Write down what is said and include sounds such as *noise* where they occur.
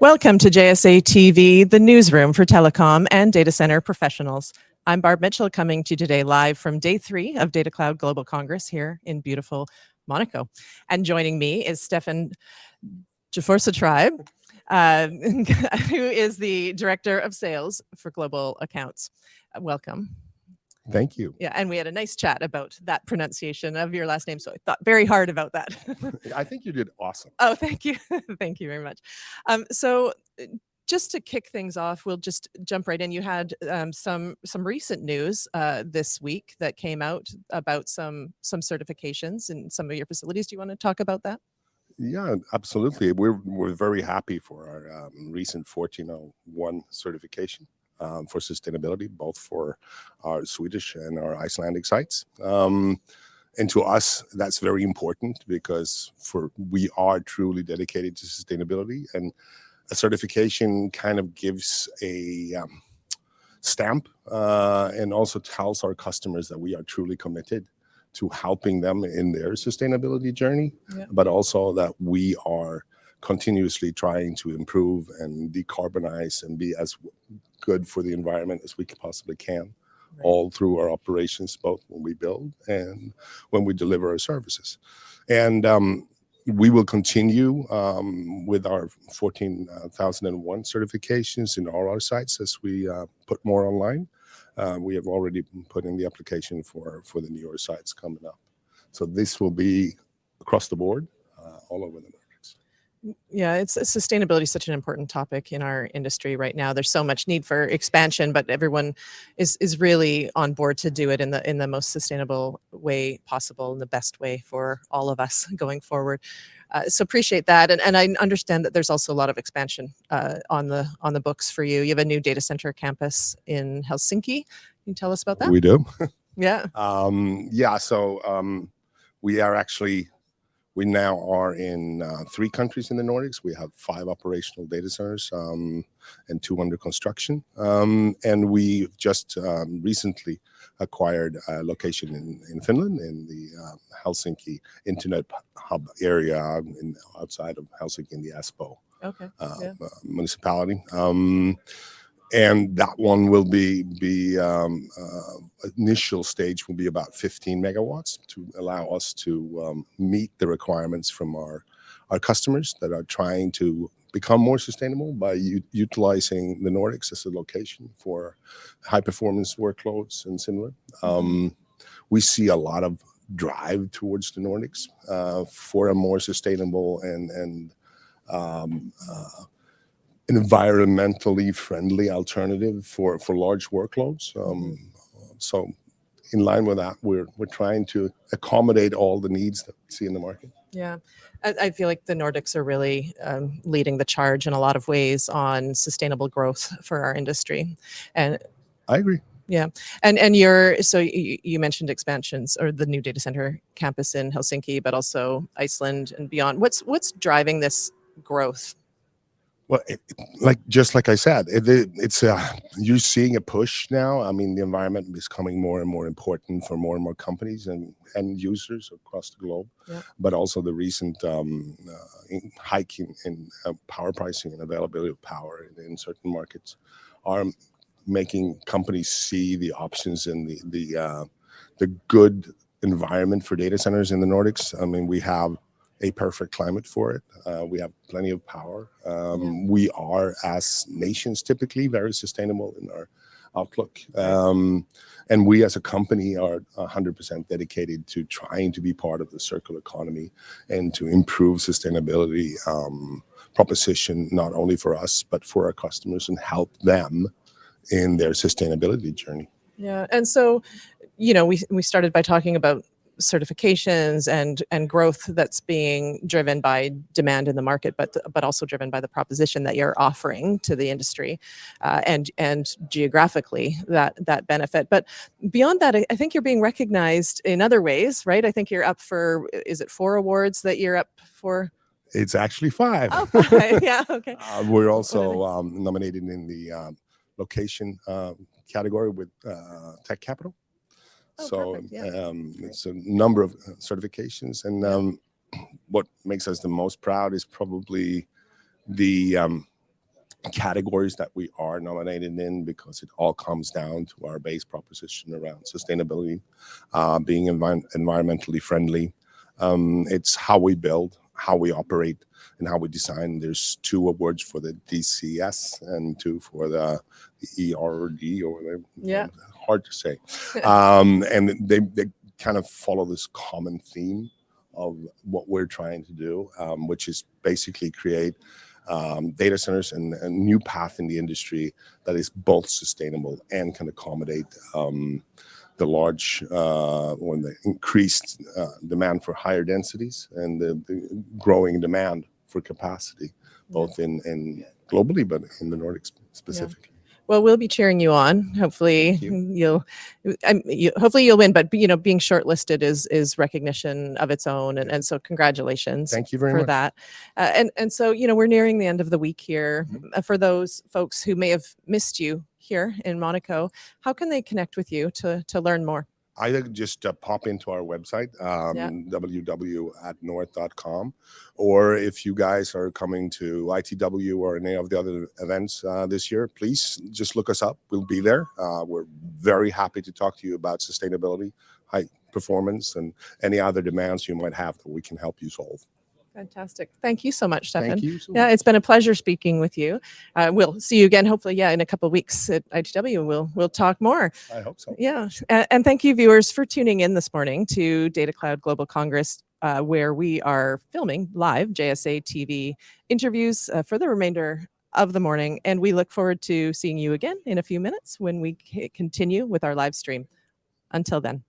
Welcome to JSA TV, the newsroom for telecom and data center professionals. I'm Barb Mitchell coming to you today live from day three of Data Cloud Global Congress here in beautiful Monaco. And joining me is Stefan Jaforsa Tribe, uh, *laughs* who is the Director of Sales for Global Accounts. Welcome. Thank you. Yeah, and we had a nice chat about that pronunciation of your last name, so I thought very hard about that. *laughs* *laughs* I think you did awesome. Oh, thank you. *laughs* thank you very much. Um, so uh, just to kick things off, we'll just jump right in. You had um, some some recent news uh, this week that came out about some some certifications in some of your facilities. Do you want to talk about that? Yeah, absolutely. We're we're very happy for our um, recent 1401 certification um, for sustainability, both for our Swedish and our Icelandic sites. Um, and to us, that's very important because for we are truly dedicated to sustainability, and a certification kind of gives a um, stamp uh, and also tells our customers that we are truly committed to helping them in their sustainability journey, yeah. but also that we are continuously trying to improve and decarbonize and be as good for the environment as we possibly can, right. all through our operations, both when we build and when we deliver our services. And um, we will continue um, with our 14,001 certifications in all our sites as we uh, put more online. Uh, we have already put in the application for, for the newer sites coming up. So this will be across the board, uh, all over the yeah, it's sustainability is such an important topic in our industry right now. There's so much need for expansion, but everyone is is really on board to do it in the in the most sustainable way possible and the best way for all of us *laughs* going forward. Uh, so appreciate that, and and I understand that there's also a lot of expansion uh, on the on the books for you. You have a new data center campus in Helsinki. Can you tell us about that? We do. *laughs* yeah. Um, yeah. So um, we are actually we now are in uh, three countries in the Nordics. We have five operational data centers um, and two under construction. Um, and we just um, recently acquired a location in, in Finland in the uh, Helsinki Internet Hub area in, outside of Helsinki in the Espoo okay. uh, yeah. Uh, municipality. And that one will be be um, uh, initial stage will be about 15 megawatts to allow us to um, meet the requirements from our our customers that are trying to become more sustainable by utilizing the Nordics as a location for high performance workloads and similar. Um, we see a lot of drive towards the Nordics uh, for a more sustainable and and um, uh, environmentally friendly alternative for for large workloads. Um, so in line with that, we're we're trying to accommodate all the needs that we see in the market. Yeah, I, I feel like the Nordics are really um, leading the charge in a lot of ways on sustainable growth *laughs* for our industry, and I agree. Yeah, and and you're so you, you mentioned expansions or the new data center campus in Helsinki, but also Iceland and beyond. What's what's driving this growth well, it, like just like I said, it, it, it's uh, you're seeing a push now. I mean, the environment is becoming more and more important for more and more companies and and users across the globe. Yeah. But also the recent um, uh, hike in, in uh, power pricing and availability of power in, in, certain markets are making companies see the options and the the uh, the good environment for data centers in the Nordics. I mean, we have a perfect climate for it. Uh, we have plenty of power. Um, yeah. We are, as nations, typically very sustainable in our outlook. Um, and we as a company are 100% dedicated to trying to be part of the circular economy and to improve sustainability um, proposition, not only for us, but for our customers and help them in their sustainability journey. Yeah, and so, you know, we, we started by talking about certifications and and growth that's being driven by demand in the market, but but also driven by the proposition that you're offering to the industry, uh, and and geographically that that benefit. But beyond that, I, I, think you're being recognized in other ways, right? I think you're up for is it four awards that you're up for? It's actually five. Oh, five. *laughs* yeah. Okay. *laughs* Uh, we're also um, nominated in the um, location uh, category with uh, Tech Capital. Oh, so yeah. um, it's a number of uh, certifications. And um, what makes us the most proud is probably the um, categories that we are nominated in because it all comes down to our base proposition around sustainability, uh, being envi- environmentally friendly. Um, it's how we build, how we operate, and how we design. There's two awards for the DCS and two for the, the ERD or the Yeah. Hard to say. *laughs* um, and they, they kind of follow this common theme of what we're trying to do, um, which is basically create um, data centers and a new path in the industry that is both sustainable and can accommodate um, the large uh, or the increased uh, demand for higher densities and the, the growing demand for capacity, both in, in globally, but in the Nordics specifically. Well, we'll be cheering you on. Hopefully, you. you'll, I'm, you, hopefully you'll win. But you know, being shortlisted is is recognition of its own, and, and so congratulations Thank you very for much. that. Uh, and and so you know, we're nearing the end of the week here. Mhm. Uh, For those folks who may have missed you here in Monaco, how can they connect with you to to learn more? Either just uh, pop into our website, um, Yeah. www atNorth.com, or if you guys are coming to ITW or any of the other events uh, this year, please just look us up. We'll be there. Uh, we're very happy to talk to you about sustainability, high performance, and any other demands you might have that we can help you solve. Fantastic. Thank you so much, Stefan. Thank you. So Yeah, much. it's been a pleasure speaking with you. Uh, we'll see you again, hopefully, yeah, in a couple of weeks at ITW. We'll we'll talk more. I hope so. Yeah, and, and thank you, viewers, for tuning in this morning to Data Cloud Global Congress, uh, where we are filming live JSA TV interviews uh, for the remainder of the morning. And we look forward to seeing you again in a few minutes when we continue with our live stream. Until then.